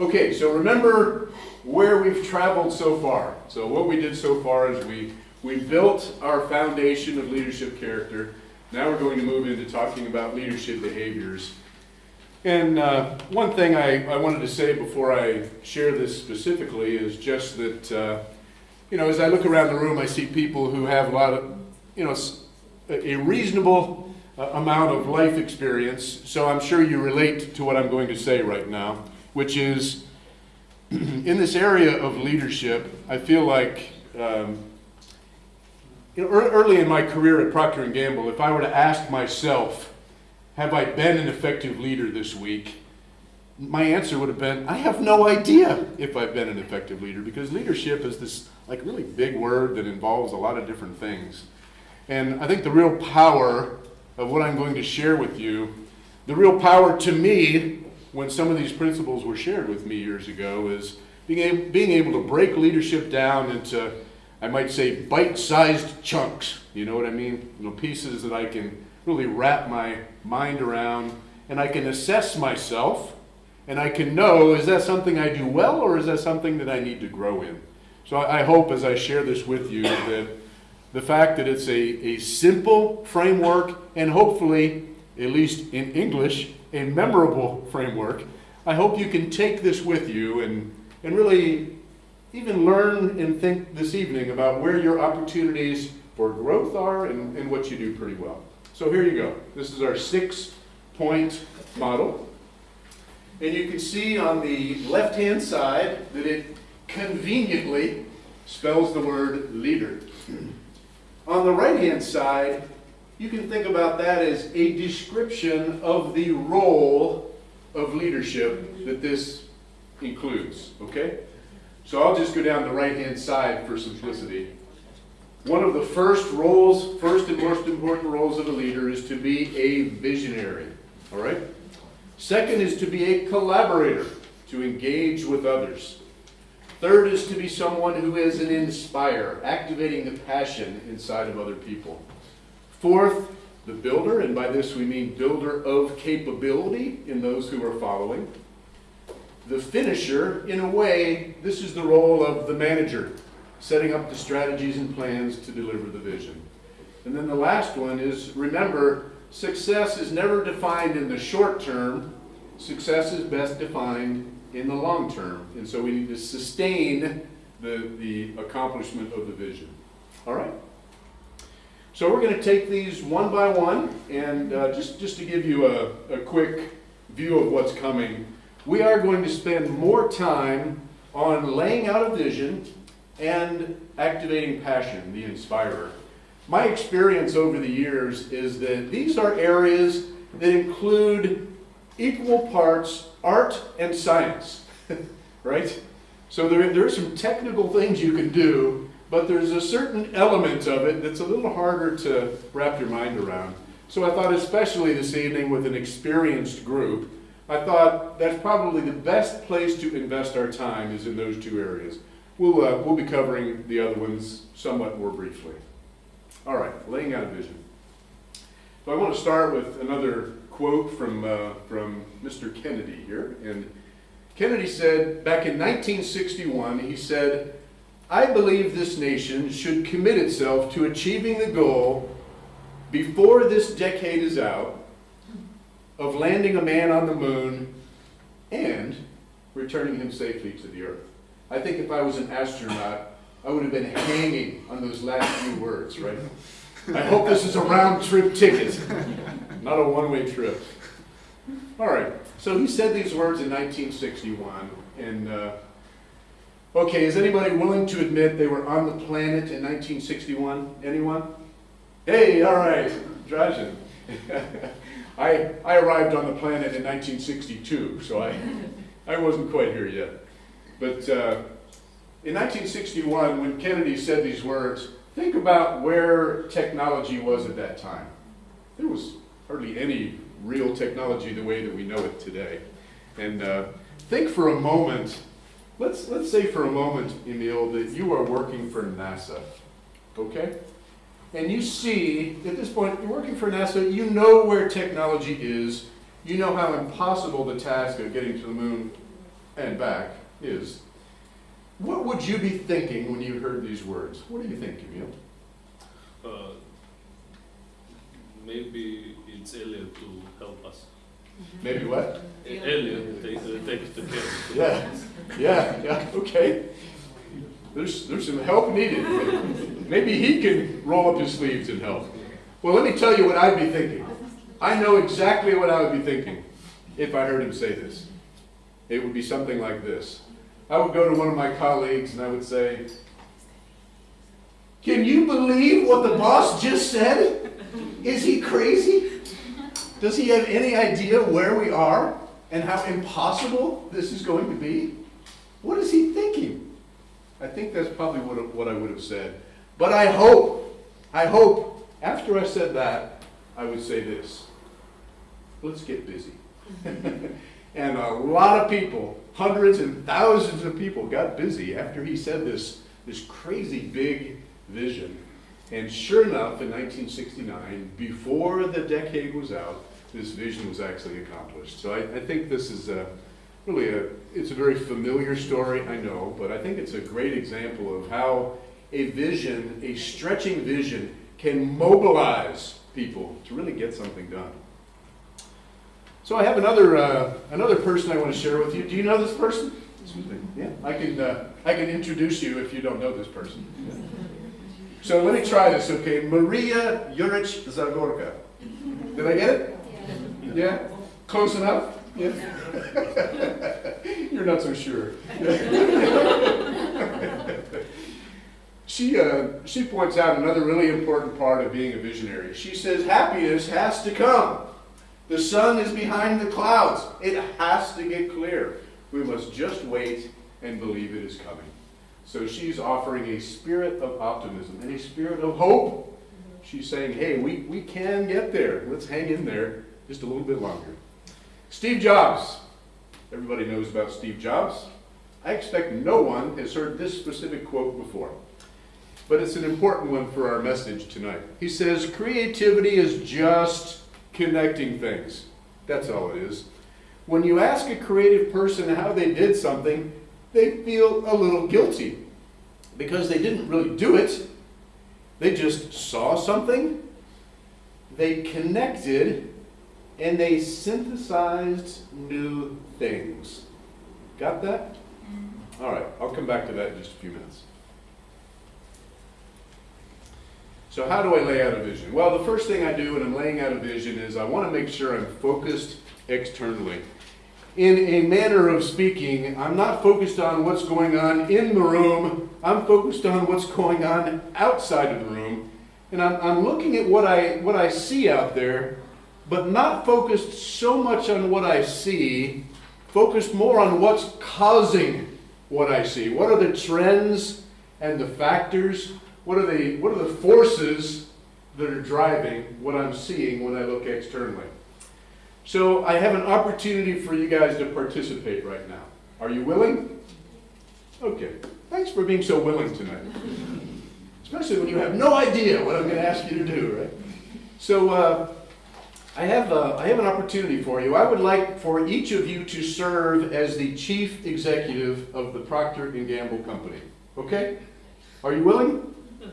Okay, so remember where we've traveled so far. So what we did so far is we, we built our foundation of leadership character. Now we're going to move into talking about leadership behaviors. And uh, one thing I, I wanted to say before I share this specifically is just that, uh, you know, as I look around the room, I see people who have a lot of, you know, a reasonable uh, amount of life experience. So I'm sure you relate to what I'm going to say right now, which is in this area of leadership, I feel like, um, you know, ear- early in my career at Procter Gamble, if I were to ask myself, have I been an effective leader this week? My answer would have been, I have no idea if I've been an effective leader because leadership is this like really big word that involves a lot of different things. And I think the real power of what I'm going to share with you, the real power to me when some of these principles were shared with me years ago is being able, being able to break leadership down into, I might say, bite-sized chunks. You know what I mean? You know, pieces that I can really wrap my mind around and I can assess myself and I can know, is that something I do well or is that something that I need to grow in? So I I hope as I share this with you that the fact that it's a, a simple framework and hopefully, at least in English, a memorable framework, I hope you can take this with you and, and really even learn and think this evening about where your opportunities for growth are and, and what you do pretty well. So here you go. This is our six point model. And you can see on the left-hand side that it conveniently spells the word leader. On the right-hand side, you can think about that as a description of the role of leadership that this includes, okay? So I'll just go down the right-hand side for simplicity. One of the first roles, first and most important roles of a leader is to be a visionary, all right? Second is to be a collaborator, to engage with others. Third is to be someone who is an inspire, activating the passion inside of other people. Fourth, the builder, and by this we mean builder of capability in those who are following. The finisher, in a way, this is the role of the manager, setting up the strategies and plans to deliver the vision. And then the last one is remember, success is never defined in the short term, success is best defined in the long term. And so we need to sustain the, the accomplishment of the vision. All right? So we're going to take these one by one, and uh, just, just to give you a, a quick view of what's coming, we are going to spend more time on laying out a vision and activating passion, the inspirer. My experience over the years is that these are areas that include equal parts art and science, right? So there, there are some technical things you can do, but there's a certain element of it that's a little harder to wrap your mind around. So I thought, especially this evening with an experienced group, I thought that's probably the best place to invest our time is in those two areas. We'll, uh, we'll be covering the other ones somewhat more briefly. All right, laying out a vision. So I want to start with another quote from, uh, from Mr. Kennedy here. And Kennedy said, back in 1961, he said, I believe this nation should commit itself to achieving the goal before this decade is out of landing a man on the moon and returning him safely to the earth. I think if I was an astronaut, I would have been hanging on those last few words, right? I hope this is a round trip ticket, not a one way trip. All right, so he said these words in 1961, and uh, okay, is anybody willing to admit they were on the planet in 1961? Anyone? Hey, all right, Drajan. I, I arrived on the planet in 1962, so I, I wasn't quite here yet. But uh, in 1961, when Kennedy said these words, think about where technology was at that time. There was hardly any real technology the way that we know it today. And uh, think for a moment, let's, let's say for a moment, Emil, that you are working for NASA, okay? And you see, at this point, you're working for NASA, you know where technology is, you know how impossible the task of getting to the moon and back is, what would you be thinking when you heard these words? What do you think, Emil? Uh, maybe it's Elliot to help us. Maybe what? Uh, take the. Yeah, yeah, yeah, okay. There's, there's some help needed. Maybe he can roll up his sleeves and help. Well, let me tell you what I'd be thinking. I know exactly what I would be thinking if I heard him say this. It would be something like this. I would go to one of my colleagues and I would say, Can you believe what the boss just said? Is he crazy? Does he have any idea where we are and how impossible this is going to be? What is he thinking? I think that's probably what, what I would have said. But I hope, I hope, after I said that, I would say this. Let's get busy. and a lot of people, hundreds and thousands of people, got busy after he said this, this crazy big vision. And sure enough, in 1969, before the decade was out, this vision was actually accomplished. So I, I think this is a, really a, it's a very familiar story, I know, but I think it's a great example of how a vision, a stretching vision, can mobilize people to really get something done. So I have another, uh, another person I want to share with you. Do you know this person? Excuse me. Yeah, I can, uh, I can introduce you if you don't know this person. So let me try this, okay? Maria Juric Zagorka. Did I get it? Yeah? Close enough? Yeah? You're not so sure. she, uh, she points out another really important part of being a visionary. She says, happiness has to come. The sun is behind the clouds. It has to get clear. We must just wait and believe it is coming. So she's offering a spirit of optimism and a spirit of hope. She's saying, hey, we, we can get there. Let's hang in there just a little bit longer. Steve Jobs. Everybody knows about Steve Jobs. I expect no one has heard this specific quote before, but it's an important one for our message tonight. He says, Creativity is just connecting things. That's all it is. When you ask a creative person how they did something, they feel a little guilty because they didn't really do it. They just saw something, they connected, and they synthesized new things. Got that? Mm-hmm. All right, I'll come back to that in just a few minutes. So how do I lay out a vision? Well, the first thing I do when I'm laying out a vision is I want to make sure I'm focused externally. In a manner of speaking, I'm not focused on what's going on in the room, I'm focused on what's going on outside of the room. And I'm, I'm looking at what I, what I see out there, but not focused so much on what I see, focused more on what's causing what I see. What are the trends and the factors? What are the, what are the forces that are driving what I'm seeing when I look externally? So I have an opportunity for you guys to participate right now. Are you willing? Okay. Thanks for being so willing tonight. Especially when you have no idea what I'm going to ask you to do, right? So uh, I have uh, I have an opportunity for you. I would like for each of you to serve as the chief executive of the Procter and Gamble company. Okay? Are you willing? No.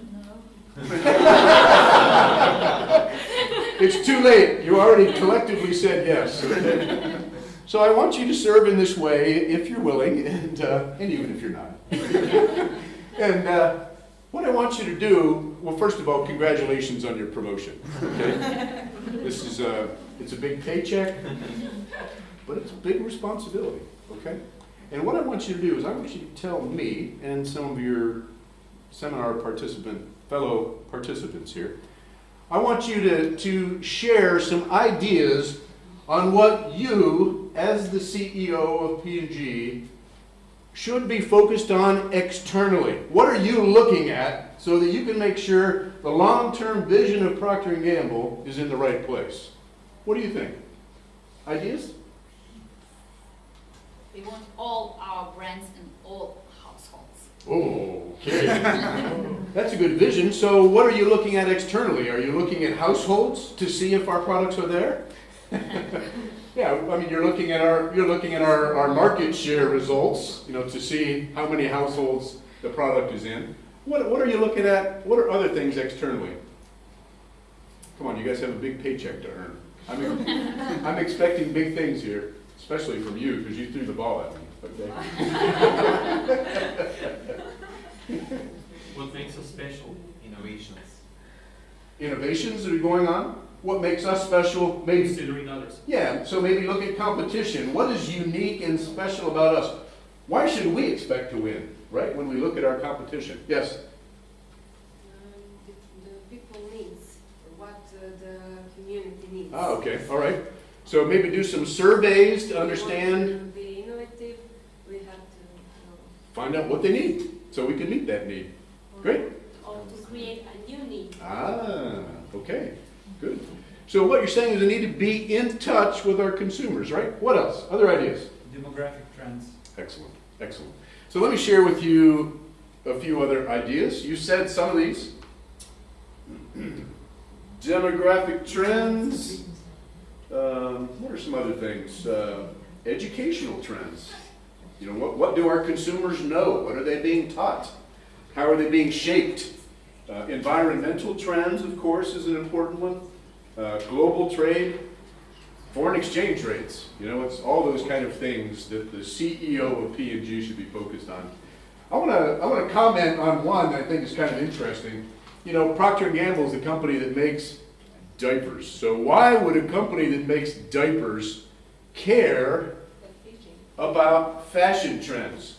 it's too late. You already collectively said yes. Okay? So I want you to serve in this way if you're willing, and, uh, and even if you're not. and uh, what I want you to do, well, first of all, congratulations on your promotion. Okay? this is a, it's a big paycheck, but it's a big responsibility. Okay? And what I want you to do is I want you to tell me and some of your seminar participant, fellow participants here, I want you to, to share some ideas on what you, as the CEO of P&G, should be focused on externally. What are you looking at so that you can make sure the long-term vision of Procter & Gamble is in the right place? What do you think? Ideas? We want all our brands in all households. Oh, Okay. That's a good vision. So what are you looking at externally? Are you looking at households to see if our products are there? Yeah, I mean, you're looking at our, you're looking at our, our market share results, you know, to see how many households the product is in. What, what are you looking at, what are other things externally? Come on, you guys have a big paycheck to earn. I'm, I'm expecting big things here, especially from you, because you threw the ball at me, okay? What makes us special? Innovations. Innovations that are going on, what makes us special, maybe Considering others. Yeah, so maybe look at competition. What is unique and special about us? Why should we expect to win, right, when we look at our competition? Yes? Um, the, the people needs, what uh, the community needs. Ah, okay, all right. So maybe do some surveys to We want understand, to be innovative, we have to, know, find out what they need, so we can meet that need. Great. or to create a new need. Ah, okay, good. So what you're saying is we need to be in touch with our consumers, right? What else? Other ideas? Demographic trends. Excellent, excellent. So let me share with you a few other ideas. You said some of these. Demographic trends. Um, what are some other things? Uh, educational trends. You know, what, what do our consumers know? What are they being taught? How are they being shaped? Uh, environmental trends, of course, is an important one. Uh, global trade, foreign exchange rates. You know, it's all those kind of things that the CEO of P&G should be focused on. I want to I want to comment on one that I think is kind of interesting. You know, Procter & Gamble is a company that makes diapers. So why would a company that makes diapers care about fashion trends?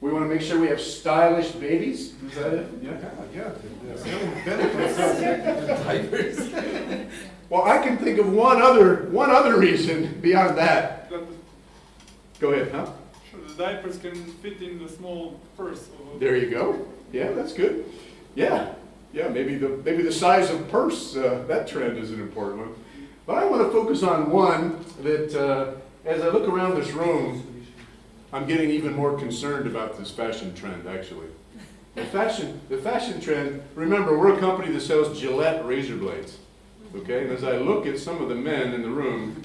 We want to make sure we have stylish babies. Is that it? Yeah. Yeah. Well, I can think of one other one other reason beyond that. That Go ahead, huh? sure, the diapers can fit in the small purse. Of There you go. Yeah, that's good. Yeah, yeah. Maybe the maybe the size of purse uh, that trend is an important one. But I want to focus on one that, uh, as I look around this room, I'm getting even more concerned about this fashion trend. Actually, the fashion the fashion trend. Remember, we're a company that sells Gillette razor blades. Okay, and as I look at some of the men in the room,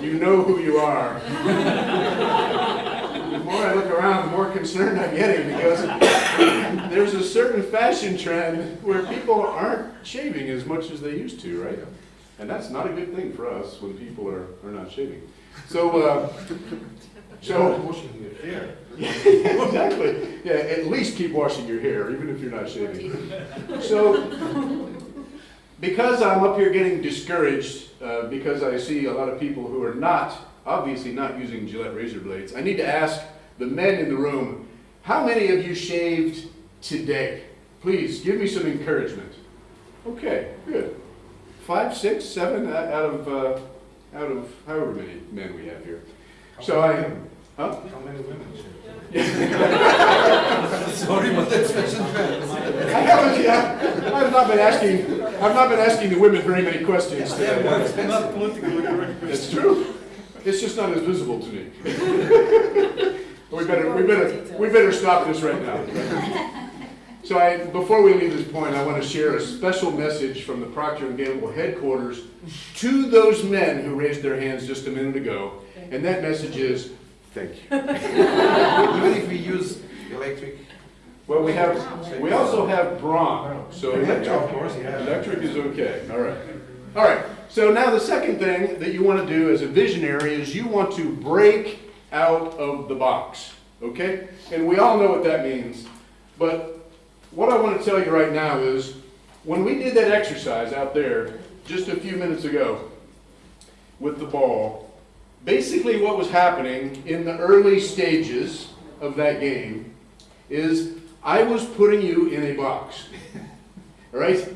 you know who you are. The more I look around, the more concerned I'm getting because there's a certain fashion trend where people aren't shaving as much as they used to, right? And that's not a good thing for us when people are, are not shaving. So, uh, so. washing your hair. exactly. Yeah, at least keep washing your hair, even if you're not shaving. So, because I'm up here getting discouraged, uh, because I see a lot of people who are not, obviously not using Gillette razor blades, I need to ask the men in the room, how many of you shaved today? Please, give me some encouragement. Okay, good. Five, six, seven uh, out of, uh, out of however many men we have here. So I, huh? How many women? Sorry, but that's fashion trends. I haven't, yeah, I've not been asking, I've not been asking the women very many questions today. not politically correct. It's true. It's just not as visible to me. We better, we better, we better stop this right now. So I, before we leave this point, I want to share a special message from the Procter & Gamble headquarters to those men who raised their hands just a minute ago. And that message is, thank you. Even if we use electric. Well, we have, we also have Braun, so electric, Of course, yeah. electric is okay, all right. All right, so now the second thing that you want to do as a visionary is you want to break out of the box, okay? And we all know what that means, but what I want to tell you right now is, when we did that exercise out there just a few minutes ago with the ball, basically what was happening in the early stages of that game is I was putting you in a box. All right?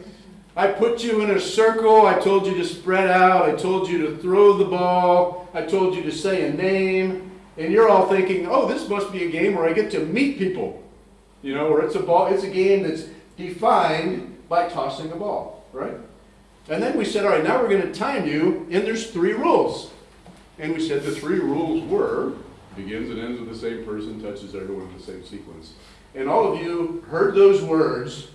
I put you in a circle. I told you to spread out. I told you to throw the ball. I told you to say a name. And you're all thinking, oh, this must be a game where I get to meet people. You know, where it's a ball, it's a game that's defined by tossing a ball, right? And then we said, all right, now we're going to time you, and there's three rules. And we said the three rules were begins and ends with the same person, touches everyone in the same sequence. And all of you heard those words,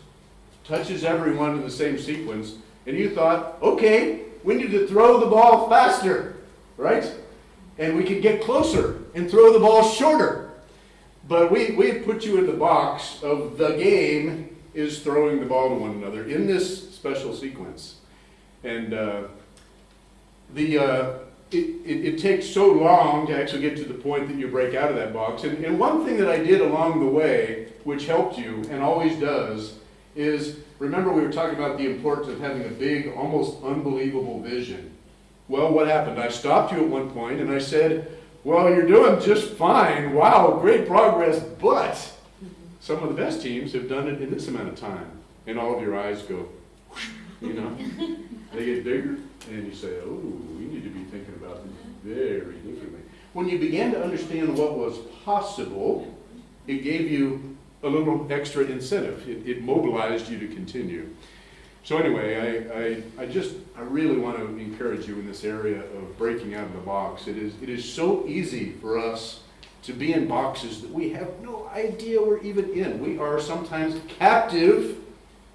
touches everyone in the same sequence, and you thought, okay, we need to throw the ball faster, right? And we could get closer and throw the ball shorter. But we, we put you in the box of the game is throwing the ball to one another in this special sequence. And uh, the, uh, it, it, it takes so long to actually get to the point that you break out of that box. And, and one thing that I did along the way, which helped you and always does, is remember we were talking about the importance of having a big, almost unbelievable vision. Well, what happened? I stopped you at one point and I said, Well, you're doing just fine. Wow, great progress, but some of the best teams have done it in this amount of time. And all of your eyes go, whoosh, you know, they get bigger, and you say, Oh, we need to be thinking about this very differently. When you began to understand what was possible, it gave you a little extra incentive. It, it mobilized you to continue. So anyway, I, I, I just, I really want to encourage you in this area of breaking out of the box. It is, it is so easy for us to be in boxes that we have no idea we're even in. We are sometimes captive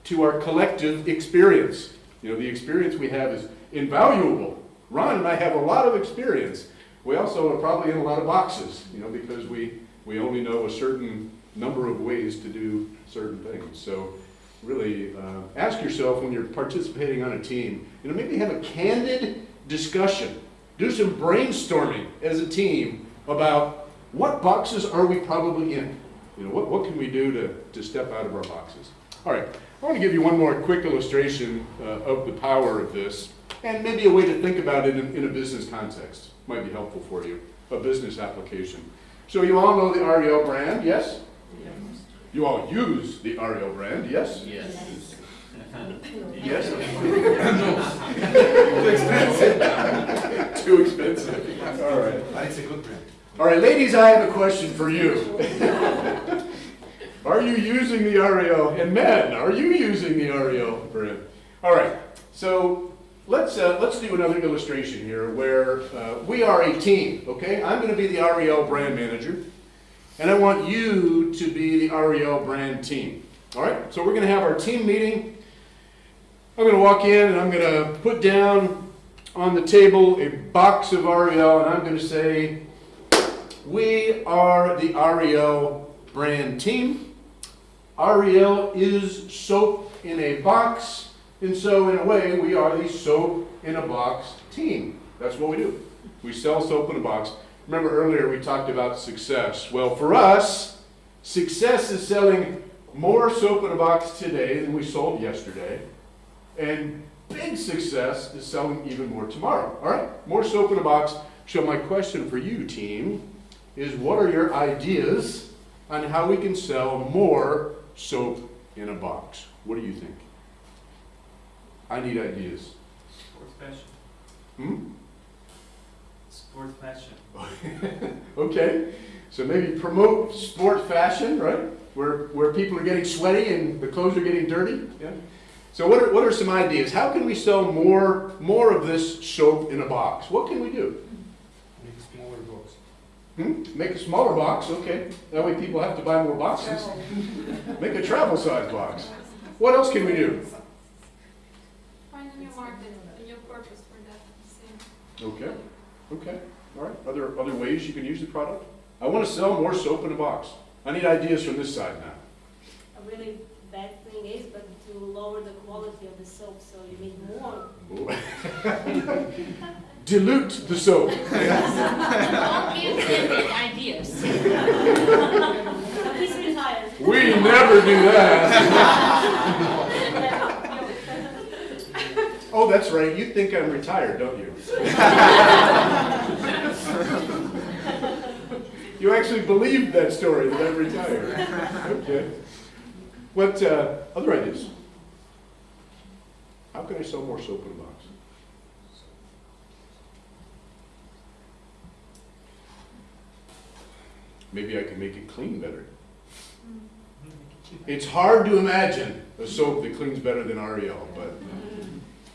to our collective experience. You know, the experience we have is invaluable. Ron and I have a lot of experience. We also are probably in a lot of boxes, you know, because we, we only know a certain number of ways to do certain things. So really uh, ask yourself when you're participating on a team, you know, maybe have a candid discussion. Do some brainstorming as a team about what boxes are we probably in? You know, what, what can we do to, to step out of our boxes? All right, I want to give you one more quick illustration uh, of the power of this, and maybe a way to think about it in, in a business context. Might be helpful for you, a business application. So you all know the Ariel brand, yes? You all use the Ariel brand, yes? Yes. Yes? Too expensive. Too expensive. All right. But it's a good brand. All right, ladies, I have a question for you. Are you using the Ariel? And men, are you using the Ariel brand? All right, so let's uh, let's do another illustration here where uh, we are a team. Okay, I'm going to be the Ariel brand manager, and I want you to be the Ariel brand team. All right, so we're going to have our team meeting. I'm going to walk in and I'm going to put down on the table a box of Ariel, and I'm going to say. We are the Ariel brand team. Ariel is soap in a box, and so in a way, we are the soap in a box team. That's what we do. We sell soap in a box. Remember earlier we talked about success. Well, for us, success is selling more soap in a box today than we sold yesterday, and big success is selling even more tomorrow. All right? More soap in a box. So my question for you, team, is what are your ideas on how we can sell more soap in a box? What do you think? I need ideas. Sports fashion. Hmm? Sports fashion. Okay, so maybe promote sport fashion, right? Where, where people are getting sweaty and the clothes are getting dirty. Yeah. So what are, what are some ideas? How can we sell more, more of this soap in a box? What can we do? Make a smaller box. Hmm? Make a smaller box, okay. That way people have to buy more boxes. Make a travel size box. What else can we do? Find a new market, a new purpose for that, same. Okay, okay, all right. Are there other ways you can use the product? I want to sell more soap in a box. I need ideas from this side now. A really bad thing is, but to lower the quality of the soap, so you need more. Dilute the soap. Don't give them ideas. He's retired. We never do that. Oh, that's right. You think I'm retired, don't you? You actually believed that story that I'm retired. Okay. What uh, other ideas? How can I sell more soap in a box? Maybe I can make it clean better. It's hard to imagine a soap that cleans better than Ariel, but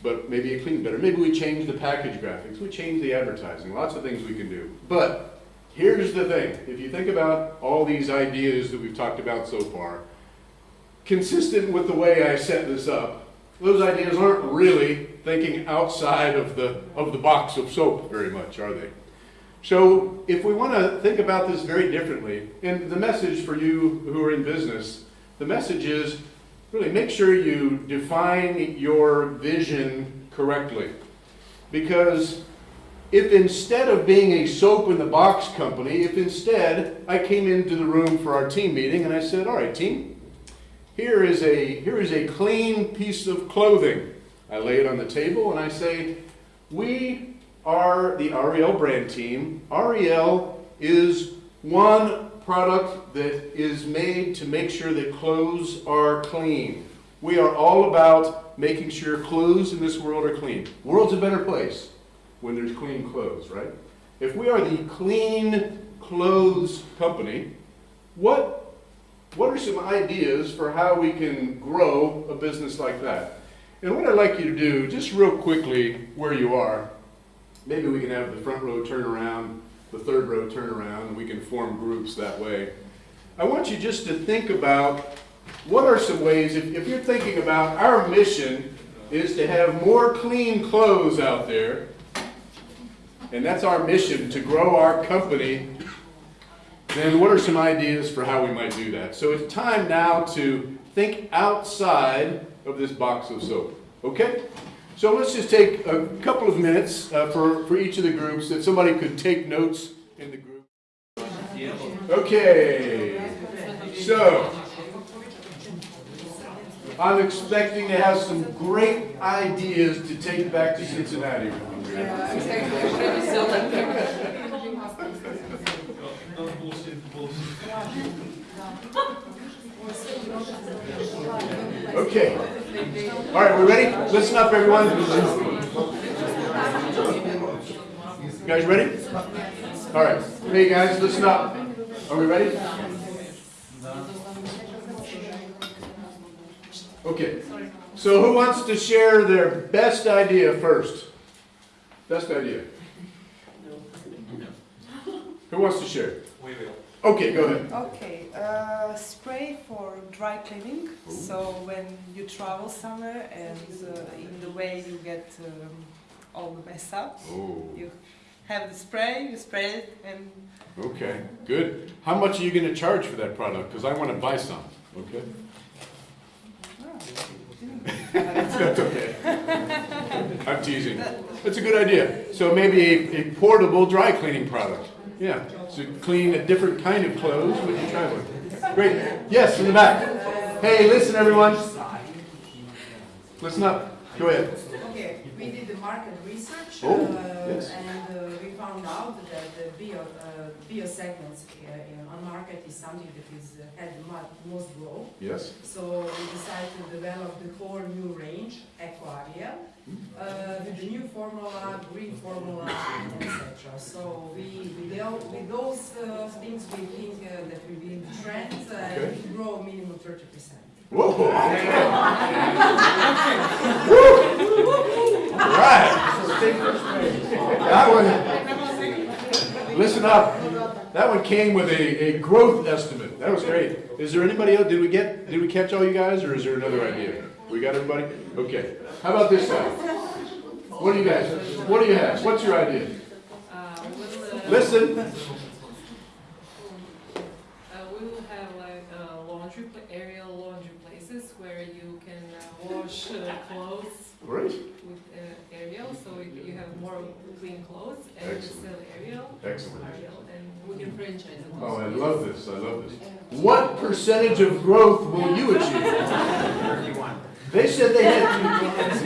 but maybe it cleans better. Maybe we change the package graphics, we change the advertising, lots of things we can do. But here's the thing, if you think about all these ideas that we've talked about so far, consistent with the way I set this up, those ideas aren't really thinking outside of the, of the box of soap very much, are they? So if we want to think about this very differently, and the message for you who are in business, the message is really make sure you define your vision correctly. Because if instead of being a soap in the box company, if instead I came into the room for our team meeting and I said, all right, team, here is a, here is a clean piece of clothing. I lay it on the table and I say, we are the Ariel brand team. Ariel is one product that is made to make sure that clothes are clean. We are all about making sure clothes in this world are clean. World's a better place when there's clean clothes, right? If we are the clean clothes company, what what are some ideas for how we can grow a business like that? And what I'd like you to do, just real quickly, where you are, maybe we can have the front row turn around, the third row turn around, and we can form groups that way. I want you just to think about what are some ways, if, if you're thinking about our mission is to have more clean clothes out there, and that's our mission to grow our company then what are some ideas for how we might do that? So it's time now to think outside of this box of soap. Okay? So let's just take a couple of minutes uh, for, for each of the groups that somebody could take notes in the group. Okay. So I'm expecting to have some great ideas to take back to Cincinnati. Okay. All right, we ready? Listen up, everyone. You guys ready? All right. Hey, guys, listen up. Are we ready? Okay. So who wants to share their best idea first? Best idea. Who wants to share? We will. Okay, go ahead. Okay, uh, spray for dry cleaning. So when you travel somewhere and uh, in the way you get um, all the mess up, Oh, you have the spray, you spray it, and okay, good. How much are you gonna charge for that product? Because I want to buy some, okay? That's okay. I'm teasing. That's a good idea. So maybe a, a portable dry cleaning product. Yeah, to clean a different kind of clothes when you're traveling. Great. Yes, in the back. Hey, listen, everyone. Listen up. Go ahead. Okay, we did the market research, Oh, uh, yes. and uh, found out that the bio, uh, bio segments uh, in- on market is something that is, uh, had the most growth. Yes. So we decided to develop the whole new range, Eco Ariel, uh, with the new formula, green formula, etc. So we, with, tho- with those uh, things, we think uh, that we will be trend uh, Okay. and we grow minimum thirty percent. Whoa. All right. That one, listen up. That one came with a, a growth estimate. That was great. Is there anybody else? Did we get, did we catch all you guys or is there another idea? We got everybody? Okay. How about this guy? What do you guys, what do you have? What's your idea? Listen. Uh, we will have like uh, laundry, Ariel laundry places where you can uh, wash clothes Great. with uh, Ariel, so you have more clean clothes and you Excellent. sell Ariel. Excellent. Ariel, and we can franchise it Oh. I love this. I love this. What percentage of growth will you achieve? They said they had,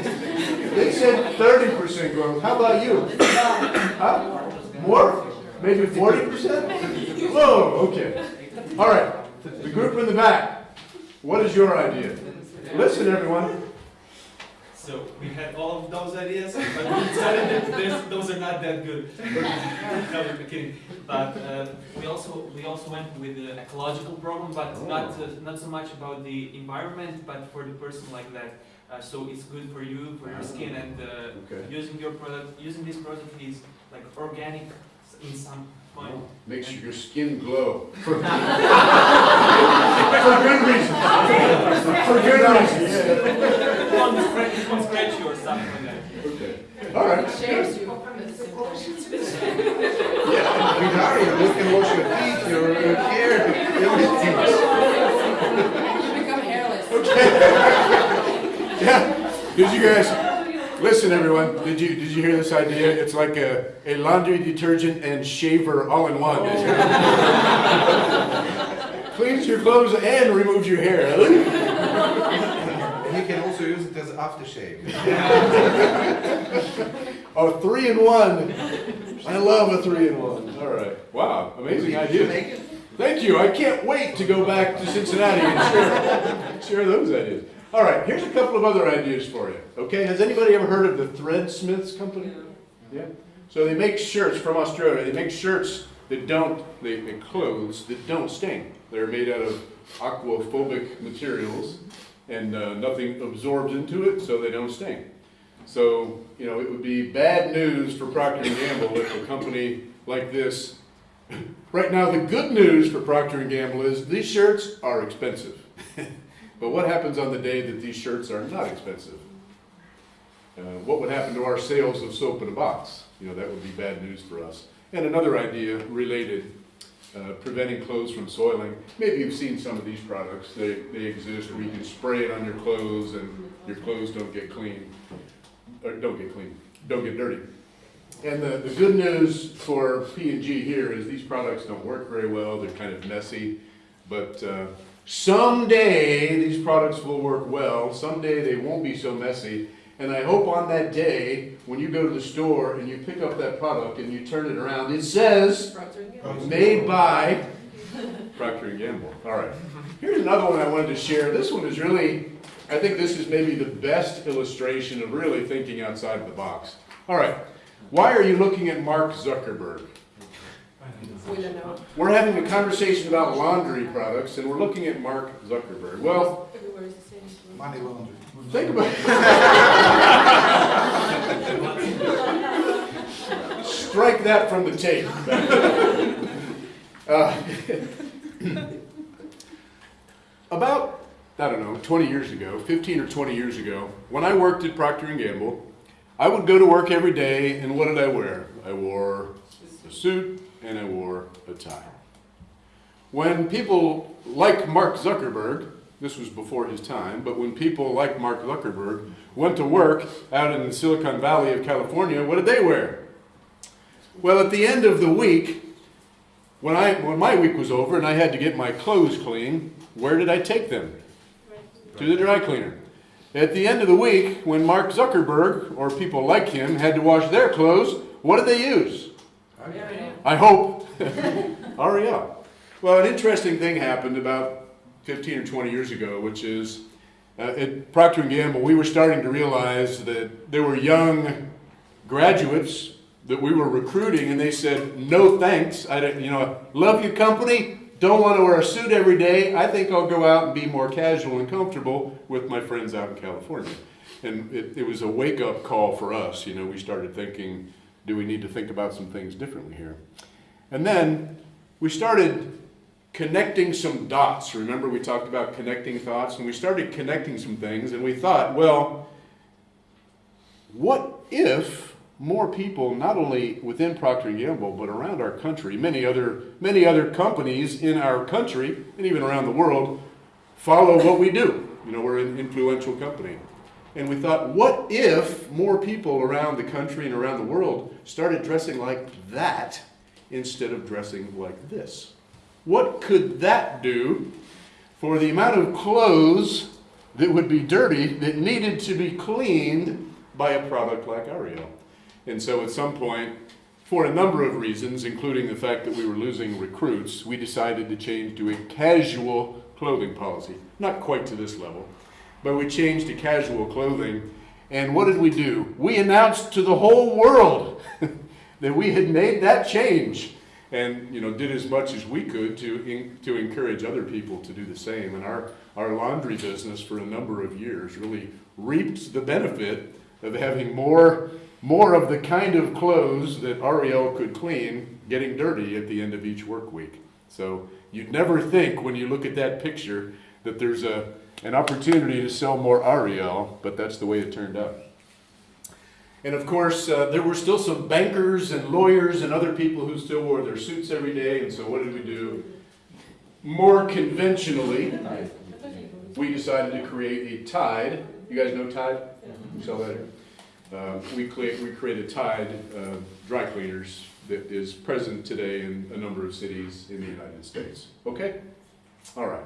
they said thirty percent growth. How about you? Huh? More? Maybe forty percent? Whoa, okay. All right, the group in the back, what is your idea? Listen, everyone. So we had all of those ideas, but we decided that this- those are not that good. no, I'm kidding. But uh, we also we also went with the ecological problem, but not uh, not so much about the environment, but for the person like that. Uh, so it's good for you, for your skin, and uh, Okay. using your product, using this product is like organic in some point. Makes your skin glow. For for good reasons. For good reasons. Well, the spray, something like that. Okay. All right. Shares you. Yeah, with Ariel, you can wash your feet, your hair, everything. You become hairless. Yeah. Did you guys listen, everyone? Did you did you hear this idea? It's like a, a laundry detergent and shaver all in one. Oh. Cleans your clothes and removes your hair. And you can also use it as aftershave. Oh, three in one. I love a three in one. All right. Wow. Amazing idea. Thank you. I can't wait to go back to Cincinnati and share, share those ideas. All right, here's a couple of other ideas for you. Okay, has anybody ever heard of the Threadsmiths Company? Yeah. So they make shirts from Australia. They make shirts that don't, they make clothes that don't stain. They're made out of aquaphobic materials and uh, nothing absorbs into it, so they don't stain. So, you know, it would be bad news for Procter & Gamble if a company like this Right now, the good news for Procter & Gamble is these shirts are expensive. but what happens on the day that these shirts are not expensive? Uh, what would happen to our sales of soap in a box? You know, that would be bad news for us. And another idea related, uh, preventing clothes from soiling. Maybe you've seen some of these products. They, they exist where you can spray it on your clothes and your clothes don't get clean, or don't get clean, don't get dirty. And the, the good news for P&G here is these products don't work very well, they're kind of messy, but uh, someday these products will work well, someday they won't be so messy, and I hope on that day, when you go to the store and you pick up that product and you turn it around, it says, made by Procter & Gamble. All right. Here's another one I wanted to share. This one is really, I think this is maybe the best illustration of really thinking outside of the box. All right. Why are you looking at Mark Zuckerberg? We don't know. We're having a conversation about laundry products, and we're looking at Mark Zuckerberg. Well, Everywhere is the same. Money laundry. think about it. Strike that from the tape. Uh, About, I don't know, 20 years ago, 15 or 20 years ago, when I worked at Procter & Gamble, I would go to work every day, and what did I wear? I wore a suit and I wore a tie. When people like Mark Zuckerberg, this was before his time, but when people like Mark Zuckerberg went to work out in the Silicon Valley of California, what did they wear? Well, at the end of the week, when, I, when my week was over and I had to get my clothes clean, where did I take them? To the dry cleaner. At the end of the week, when Mark Zuckerberg, or people like him, had to wash their clothes, what did they use? I hope. Ariel. Well, an interesting thing happened about 15 or 20 years ago, which is uh, at Procter & Gamble, we were starting to realize that there were young graduates that we were recruiting, and they said, no thanks. I don't, you know, love your company, don't want to wear a suit every day. I think I'll go out and be more casual and comfortable with my friends out in California. And it, it was a wake-up call for us. You know, we started thinking, do we need to think about some things differently here? And then we started connecting some dots. Remember we talked about connecting thoughts? And we started connecting some things and we thought, well, what if more people, not only within Procter & Gamble, but around our country, many other, many other companies in our country, and even around the world, follow what we do. You know, we're an influential company. And we thought, what if more people around the country and around the world started dressing like that instead of dressing like this? What could that do for the amount of clothes that would be dirty that needed to be cleaned by a product like Ariel? And so at some point, for a number of reasons, including the fact that we were losing recruits, we decided to change to a casual clothing policy. Not quite to this level, but we changed to casual clothing. And what did we do? We announced to the whole world that we had made that change and you know did as much as we could to in, to encourage other people to do the same and our our laundry business for a number of years really reaped the benefit of having more more of the kind of clothes that Ariel could clean getting dirty at the end of each work week so you'd never think when you look at that picture that there's a an opportunity to sell more Ariel but that's the way it turned out And of course, uh, there were still some bankers and lawyers and other people who still wore their suits every day. And so, what did we do? More conventionally, we decided to create a Tide. You guys know Tide? Sell that. Uh, we, we created Tide uh, Dry Cleaners that is present today in a number of cities in the United States. Okay? All right.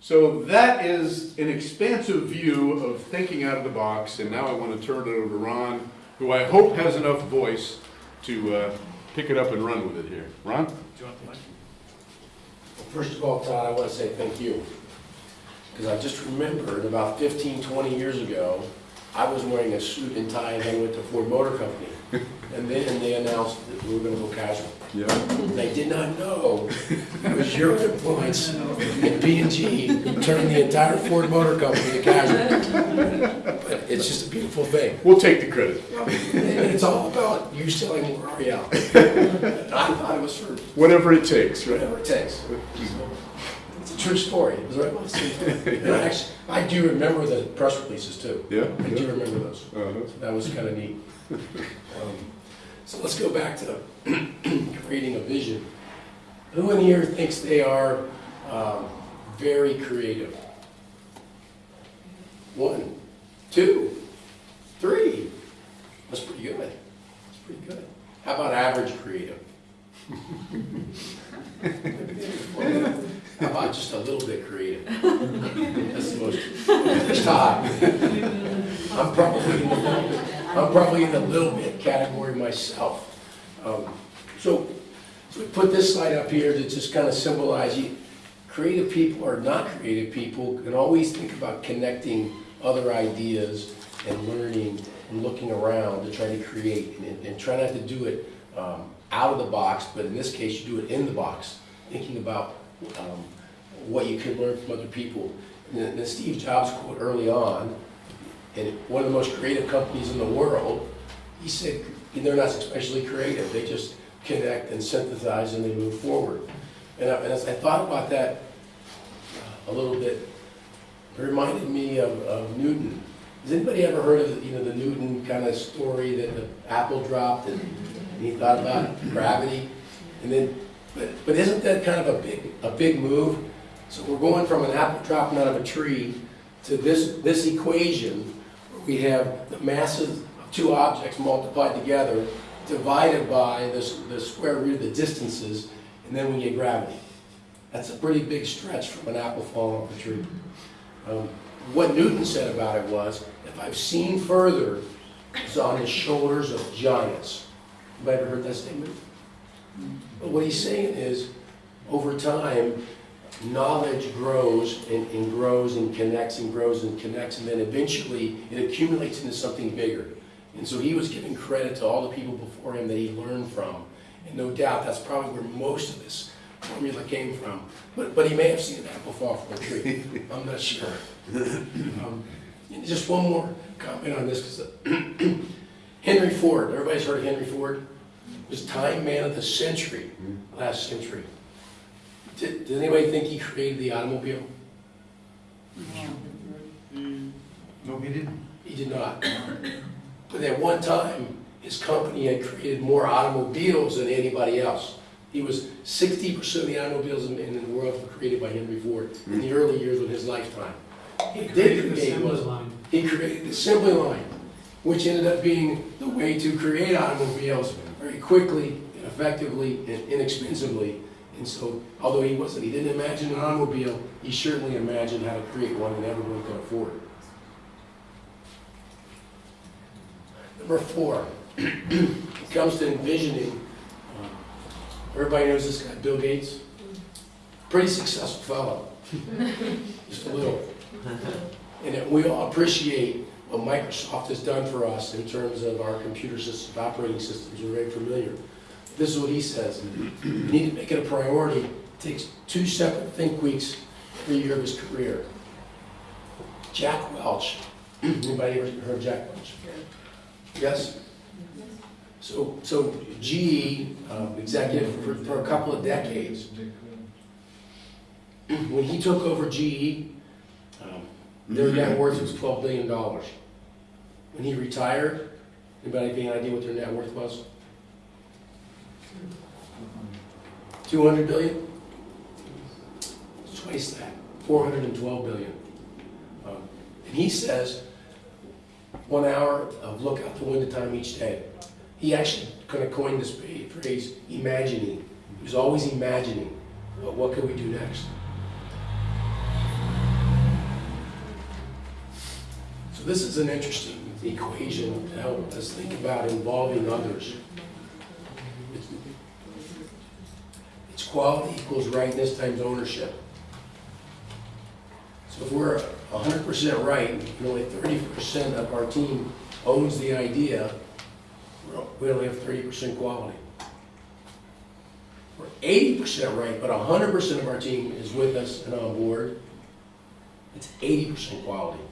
So that is an expansive view of thinking out of the box, and now I want to turn it over to Ron, who I hope has enough voice to uh, pick it up and run with it here. Ron? Do you want the mic? First of all, Todd, I want to say thank you. Because I just remembered about 15, 20 years ago, I was wearing a suit and tie and I went to Ford Motor Company. And then they announced that we were going to go casual. Yeah. They did not know it was your influence in P and G turned the entire Ford Motor Company to casual. But it's just a beautiful thing. We'll take the credit. And it's all about you selling more Ariel. I thought it was for Whatever it takes, right? whatever it takes. It's a true story. It was right about the same time. And I actually, I do remember the press releases too. Yeah? I do remember those. Uh-huh. That was kind of neat. Um, So let's go back to creating a vision. Who in here thinks they are um, very creative? One, two, three. That's pretty good. That's pretty good. How about average creative? How about just a little bit creative? That's the most, Todd. I'm probably in the, I'm probably in the little bit category myself. Um, So, so we put this slide up here to just kind of symbolize you, creative people or not creative people can always think about connecting other ideas and learning and looking around to try to create and, and try not to do it um, out of the box, but in this case, you do it in the box, thinking about um, what you can learn from other people. And Steve Jobs quote early on, and one of the most creative companies in the world, he said, they're not especially creative, they just connect and synthesize and they move forward. And and as I thought about that a little bit, it reminded me of, of Newton. Has anybody ever heard of, you know, the Newton kind of story that the apple dropped and and he thought about gravity? And then, but, but isn't that kind of a big, a big move? So we're going from an apple dropping out of a tree to this, this equation, where we have the masses of two objects multiplied together, divided by this, the square root of the distances, and then we get gravity. That's a pretty big stretch from an apple falling off a tree. Um, What Newton said about it was, if I've seen further, it's on the shoulders of giants. Anybody ever heard that statement? But what he's saying is, over time, knowledge grows and, and grows and connects and grows and connects, and then eventually it accumulates into something bigger. And so he was giving credit to all the people before him that he learned from. And no doubt that's probably where most of this formula came from. But, but he may have seen an apple fall from a tree. I'm not sure. Um, just one more comment on this, because Henry Ford, everybody's heard of Henry Ford? Was Time Man of the Century, last century. Did, did anybody think he created the automobile? No, he didn't. He did not. But at one time, his company had created more automobiles than anybody else. He was sixty percent of the automobiles in, in the world were created by Henry Ford in the early years of his lifetime. He did create was, he created the assembly line, which ended up being the way to create automobiles very quickly, and effectively, and inexpensively. And so, although he wasn't, he didn't imagine an automobile, he certainly imagined how to create one that everyone could afford. Number four, it comes to envisioning. uh, Everybody knows this guy, Bill Gates. Pretty successful fellow. Just a little. And we all appreciate what Microsoft has done for us in terms of our computer systems, operating systems. We're very familiar. This is what he says. You need to make it a priority. It takes two separate think weeks every year of his career. Jack Welch. Anybody ever heard of Jack Welch? Yes? So, so GE, um, executive for, for a couple of decades, when he took over GE, um, their net worth was twelve billion dollars. When he retired, Anybody have any idea what their net worth was? Two hundred billion? Twice that, four hundred and twelve billion. Um, And he says, one hour of look out the window time each day. He actually kind of coined this phrase, imagining. He was always imagining, well, what could we do next? So this is an interesting equation to help us think about involving others. It's quality equals rightness times ownership. If we're hundred percent right, and only thirty percent of our team owns the idea, we're- only have thirty percent quality. We're eighty percent right, but hundred percent of our team is with us and on board, it's eighty percent quality.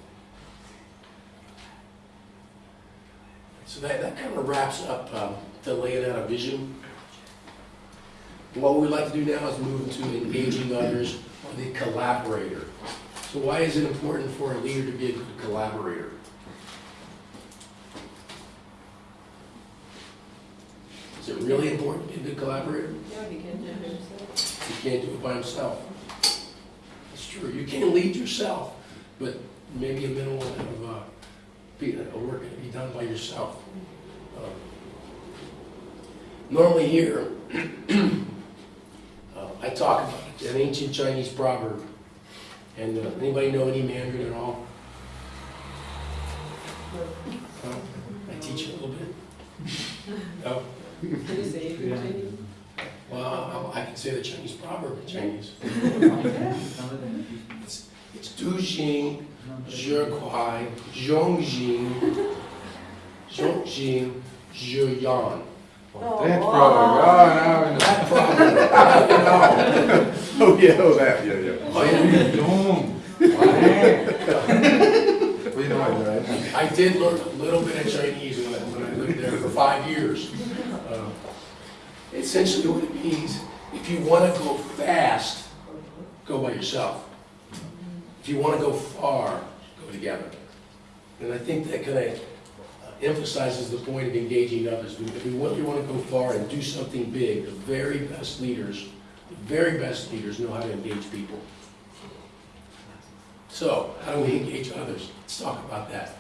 So that, that kind of wraps up um, the laying out a vision. What we'd like to do now is move into engaging others the collaborator. So why is it important for a leader to be a good collaborator? Is it really important to be a good collaborator? Yeah, he can do it himself. You can't do it by himself. It's true, you can lead yourself, but maybe a minimal of, uh, be, uh, work can be done by yourself. Um, Normally here, uh, I talk about an ancient Chinese proverb, and uh, anybody know any Mandarin at all? No? I teach you a little bit. No? Can you say it in Yeah. Chinese? Well, I I can say the Chinese proverb in Chinese. It's, it's Du Xing, Je Kuai, Zhong Jing, Zhong Jing, Je Yan. That proverb, oh, now I know. That proverb, you. Oh, yeah, oh, that, yeah, yeah. Oh, yeah. Dong. We know it, right? I did learn a little bit of Chinese when I, when I lived there for five years. Uh, Essentially what it means, if you want to go fast, go by yourself. If you want to go far, go together. And I think that kind of emphasizes the point of engaging others. If we really want to go far and do something big, the very best leaders, the very best leaders know how to engage people. So, how do we engage others? Let's talk about that.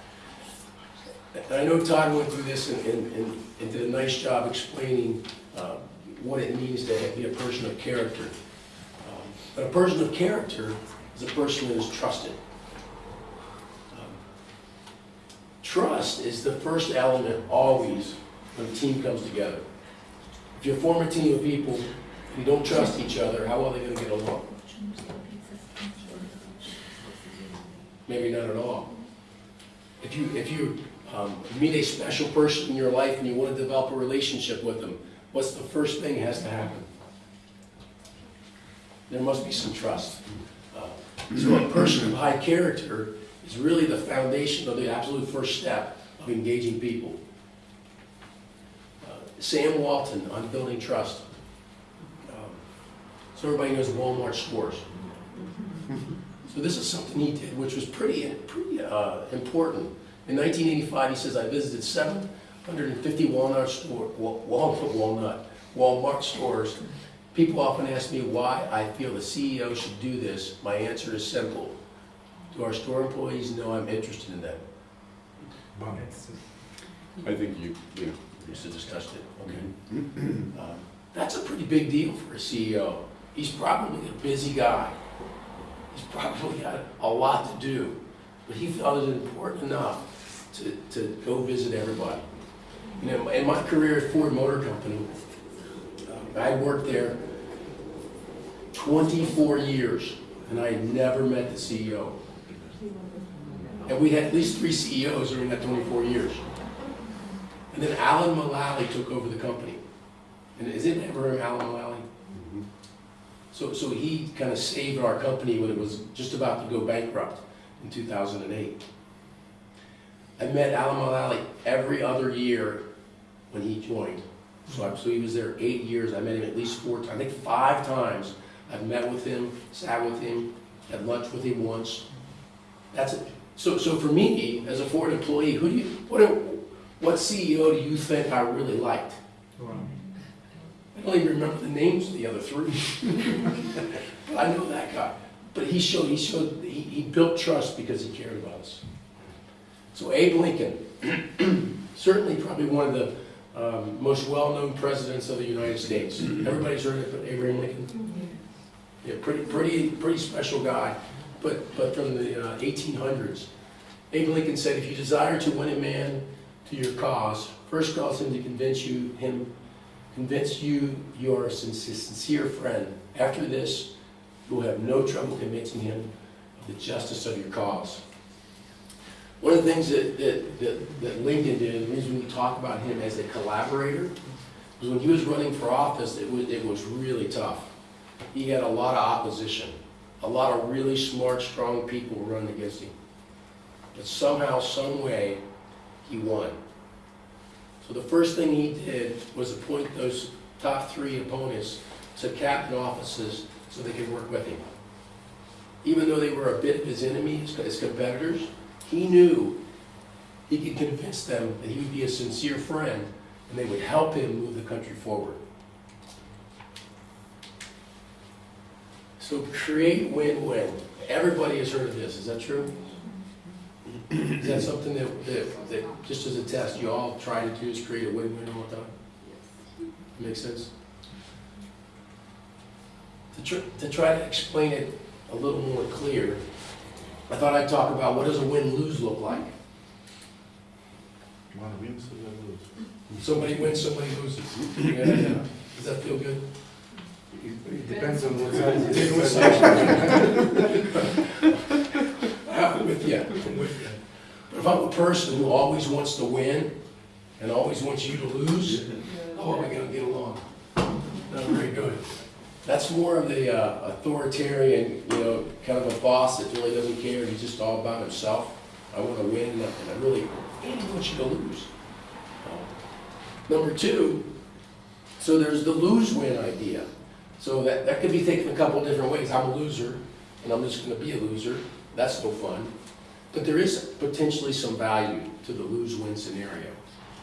I know Todd went through this and, and, and- and did a nice job explaining uh, what it means to be a person of character. Um, But a person of character is a person that is trusted. Um, Trust is the first element always when a team comes together. If you form a team of people who don't trust each other, how are they gonna get along? Maybe not at all. If you, if you um, meet a special person in your life and you want to develop a relationship with them, what's the first thing has to happen? There must be some trust. Uh, So a person of high character is really the foundation of the absolute first step of engaging people. Uh, Sam Walton on building trust. Um, So everybody knows Walmart stores. So this is something he did, which was pretty, pretty uh, important. In 1985, he says, I visited 750 Walnut store, Wal- Walnut, Walnut, Walmart stores. People often ask me why I feel the CEO should do this. My answer is simple. Do our store employees know I'm interested in them? I think you, you know, We just discussed it, okay. Um, That's a pretty big deal for a CEO. He's probably a busy guy. He's probably got a lot to do, but he felt it important enough to, to go visit everybody. You know, in my career at Ford Motor Company, uh, I worked there 24 years, and I had never met the CEO. And we had at least three CEOs during that 24 years. And then Alan Mulally took over the company. And is it ever heard of Alan Mulally? Mm-hmm. So, so he kind of saved our company when it was just about to go bankrupt in 2008. I met Alan Mulally every other year when he joined. So, I, so he was there eight years. I met him at least four times, I think five times. I've met with him, sat with him, had lunch with him once. That's it. So, so for me, as a Ford employee, who do you, what do, what CEO do you think I really liked? I don't even remember the names of the other three. But I know that guy. But he showed, he showed, he, he built trust because he cared about us. So Abe Lincoln, certainly probably one of the um, most well-known presidents of the United States. Everybody's heard of Abraham Lincoln? Yeah, pretty, pretty, pretty special guy, but, but from the uh, 1800s. Abe Lincoln said, if you desire to win a man to your cause, first cause him to convince you, him, convince you you are a sincere friend. After this, you will have no trouble convincing him of the justice of your cause. One of the things that, that, that, that Lincoln did, the reason we talk about him as a collaborator, was when he was running for office, it was, it was really tough. He had a lot of opposition. A lot of really smart, strong people running against him. But somehow, some way, he won. So the first thing he did was appoint those top three opponents to captain offices so they could work with him. Even though they were a bit of his enemies, his competitors, he knew he could convince them that he would be a sincere friend and they would help him move the country forward. So create win-win. Everybody has heard of this, is that true? Is that something that, that, that, just as a test, you all try to do is create a win-win all the time? Yes. Makes sense? To try, to try to explain it a little more clear, I thought I'd talk about what does a win-lose look like? One wins, the other loses. Somebody wins, somebody loses. Yeah, yeah. Does that feel good? It it depends on what side it is. I'm with you, I'm with you. But if I'm a person who always wants to win and always wants you to lose, how are we gonna get along? Not very good. That's more of the uh, authoritarian, you know, kind of a boss that really doesn't care, he's just all about himself. I wanna win and I really, don't want you to lose. Number two, so there's the lose-win idea. So that, that could be taken a couple different ways. I'm a loser, and I'm just gonna be a loser. That's no fun. But there is potentially some value to the lose-win scenario.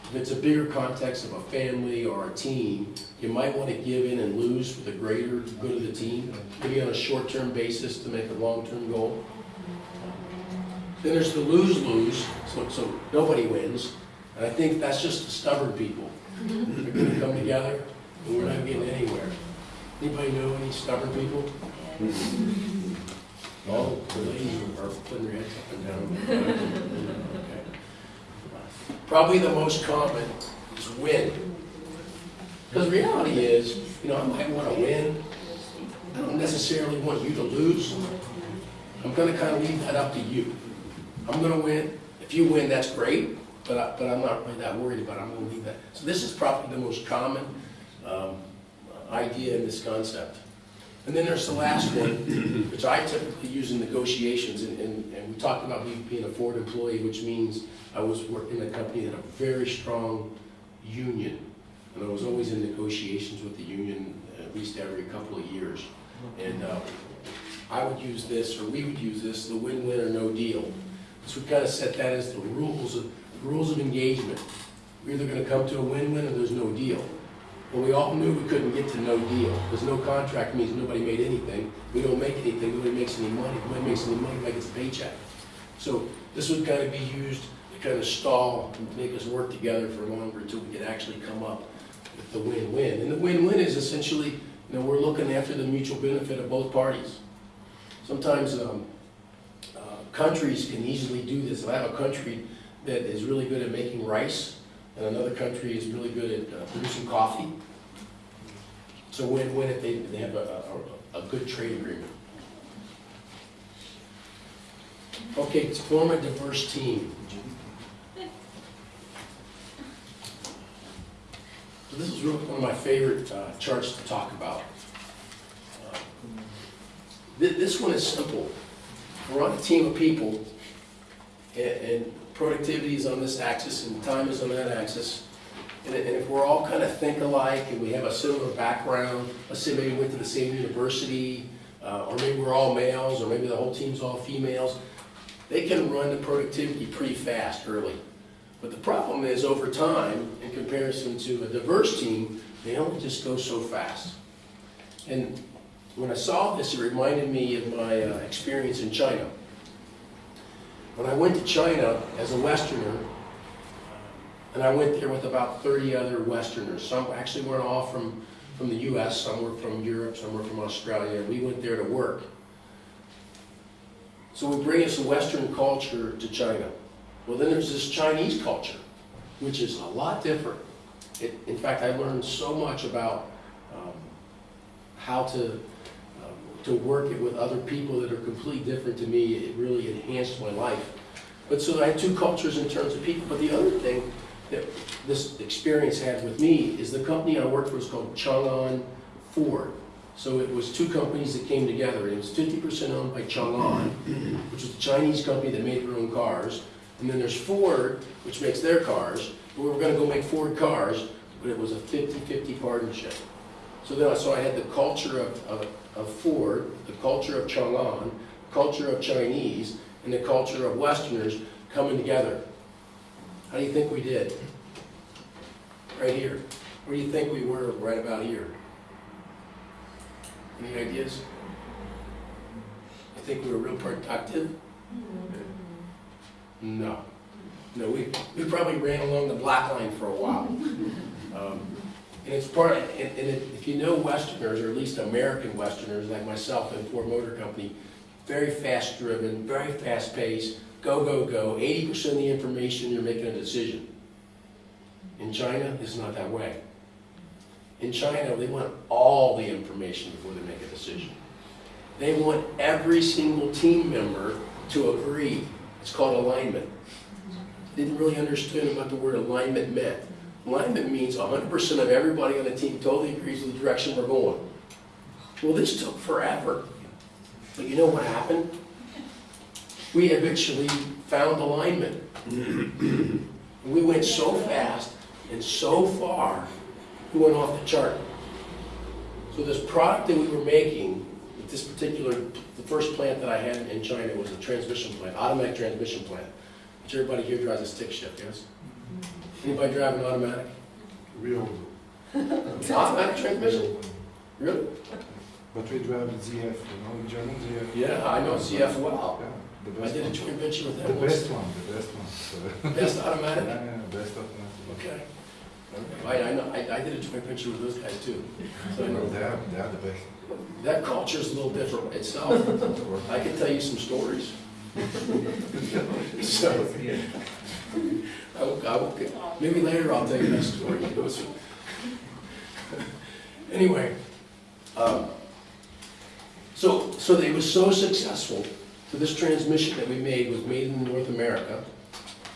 If it's a bigger context of a family or a team, you might want to give in and lose for the greater good of the team, maybe on a short-term basis to make a long-term goal. Then there's the lose-lose, so, so nobody wins. And I think that's just the stubborn people. They're gonna come together, and we're not getting anywhere. Anybody know any stubborn people? Oh, the ladies are putting their heads up and down. Okay. Probably the most common is win. Because reality is, you know, I might want to win. I don't necessarily want you to lose. I'm gonna kind of leave that up to you. I'm gonna win. If you win, that's great, but I, but I'm not really that worried about it. I'm gonna leave that. So this is probably the most common, um, idea in this concept. And then there's the last one, which I typically use in negotiations, and, and, and we talked about me being a Ford employee, which means I was working in a company that had a very strong union. And I was always in negotiations with the union at least every couple of years. And, uh, I would use this, or we would use this, the win-win or no deal. So we've kind of set that as the rules of, rules of engagement. We're either gonna come to a win-win or there's no deal. Well, we all knew we couldn't get to no deal, because no contract means nobody made anything. We don't make anything, nobody makes any money. Nobody makes any money, nobody gets a paycheck. So this would kind of be used to kind of stall and make us work together for longer until we could actually come up with the win-win. And the win-win is essentially, you know, we're looking after the mutual benefit of both parties. Sometimes um, uh, countries can easily do this. I have a country that is really good at making rice, and another country is really good at uh, producing coffee. So win-win if they, they have a, a, a good trade agreement. Okay, form a diverse team. So this is really one of my favorite uh, charts to talk about. Uh, thi- This one is simple. We're on a team of people, and, and productivity is on this axis and time is on that axis. And if and if we're all kind of think alike and we have a similar background, let's say maybe we went to the same university, uh, or maybe we're all males, or maybe the whole team's all females, they can run the productivity pretty fast early. But But the problem is, over time, in comparison to a diverse team, they only just go so fast. And when I saw this, it reminded me of my uh, experience in China. When I went to China as a Westerner, and I went there with about 30 other Westerners. Some actually weren't all from, from the US, some were from Europe, some were from Australia. We went there to work. So we bring us a Western culture to China. Well, then there's this Chinese culture, which is a lot different. It, in fact, I learned so much about um, how to, to work it with other people that are completely different to me. It really enhanced my life. But so I had two cultures in terms of people. But the other thing that this experience had with me is the company I worked for was called Chang'an Ford. So it was two companies that came together. It was 50% owned by Chang'an, which was a Chinese company that made their own cars. And then there's Ford, which makes their cars. We were going to go make Ford cars, but it was a 50-50 partnership. So then, I- so I had the culture of, of, of Ford, the culture of Chang'an, the culture of Chinese, and the culture of Westerners coming together. How do you think we did? Right here. Where do you think we were right about here? Any ideas? I think we were real productive? No. No, we, we probably ran along the black line for a while. Um, And it's part, and, and it- if you know Westerners, or at least American Westerners like myself and Ford Motor Company, very fast driven, very fast paced, go, go, go, eighty percent of the information, you're making a decision. In China, it's not that way. In China, they want all the information before they make a decision. They want every single team member to agree. It's called alignment. Didn't really understand what the word alignment meant. Alignment means 100% of everybody on the team totally agrees with the direction we're going. Well, this took forever. But you know what happened? We eventually found alignment. We went so fast and so far, we went off the chart. So this product that we were making, this particular, the first plant that I had in China was a transmission plant, automatic transmission plant. Which everybody here drives a stick shift, yes? Anybody drive an automatic? Real. Automatic transmission? Really? But we drive the ZF, you know, in German ZF. Yeah, I know ZF well. Yeah, the I did a joint venture with The them once. best one, the best one. Best automatic? Yeah, yeah, best automatic. Okay. I, I know, I, I did a joint venture with those guys too. So I No, know they are, they are the best. that culture is a little different itself. I can tell you some stories. So, I will, I will, maybe later I'll tell you that story. Anyway, um, so, so it was so successful, so this transmission that we made was made in North America,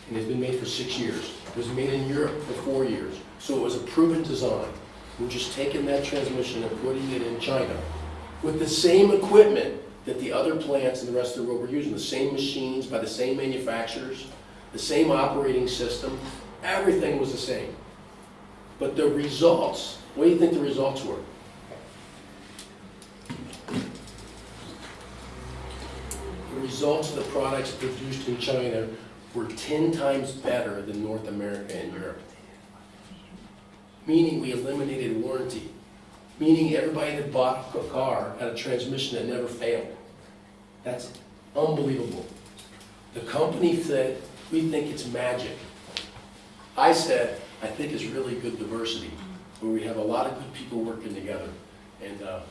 and it's been made for six years. It was made in Europe for four years, so it was a proven design. We're just taking that transmission and putting it in China with the same equipment that the other plants in the rest of the world were using, the same machines by the same manufacturers, the same operating system, everything was the same. But the results, what do you think the results were? The results of the products produced in China were 10 times better than North America and Europe. Meaning we eliminated warranty. Meaning everybody that bought a car had a transmission that never failed. That's unbelievable. The company said, we think it's magic. I said, I think it's really good diversity, where we have a lot of good people working together. And, uh,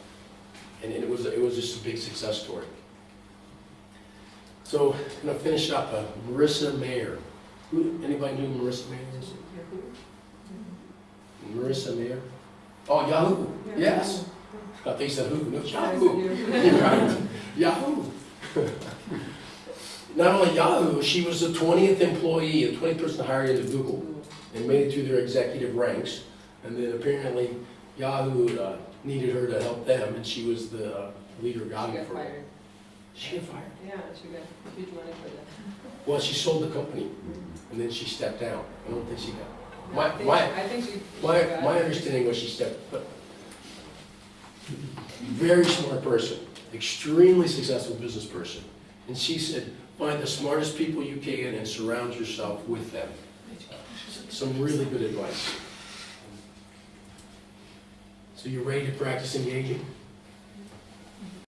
and it was, it was just a big success story. So, I'm gonna finish up, uh, Marissa Mayer. Who, anybody knew Marissa Mayer is? Marissa Mayer? Oh, Yahoo, yes. I thought they said who, no, Yahoo. Yahoo. Not only Yahoo, she was the 20th employee, the 20th person hired into Google and made it through their executive ranks. And then apparently Yahoo uh, needed her to help them, and she was the uh, leader of Yahoo for while. She got fired? Yeah, she got huge money for that. Well, she sold the company, and then she stepped down. I don't think she got, I My- think- my- I think she. she my, my understanding was she stepped, but very smart person, extremely successful business person. And she said, Find the smartest people you can and surround yourself with them. Some really good advice. So you're ready to practice engaging?